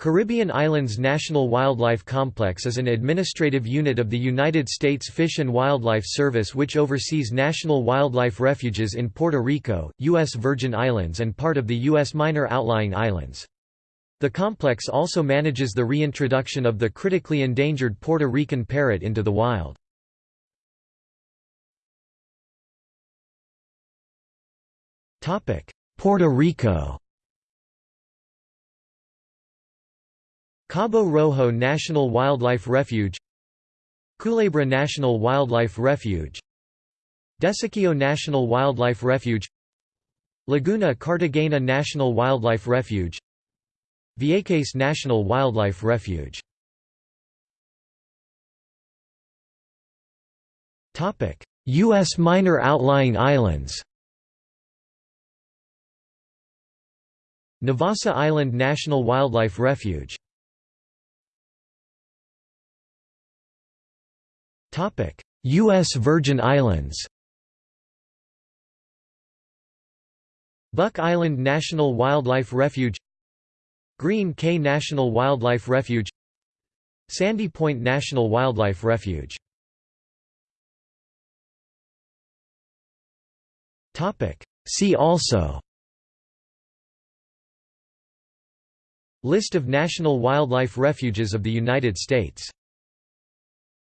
Caribbean Islands National Wildlife Complex is an administrative unit of the United States Fish and Wildlife Service which oversees national wildlife refuges in Puerto Rico, U.S. Virgin Islands and part of the U.S. Minor Outlying Islands. The complex also manages the reintroduction of the critically endangered Puerto Rican parrot into the wild. Puerto Rico Cabo Rojo National Wildlife Refuge Culebra National Wildlife Refuge Desecheo National Wildlife Refuge Laguna Cartagena National Wildlife Refuge Vieques National Wildlife Refuge U.S. minor outlying islands Navassa Island National Wildlife Refuge U.S. Virgin Islands Buck Island National Wildlife Refuge Green Cay National Wildlife Refuge Sandy Point National Wildlife Refuge See also List of national wildlife refuges of the United States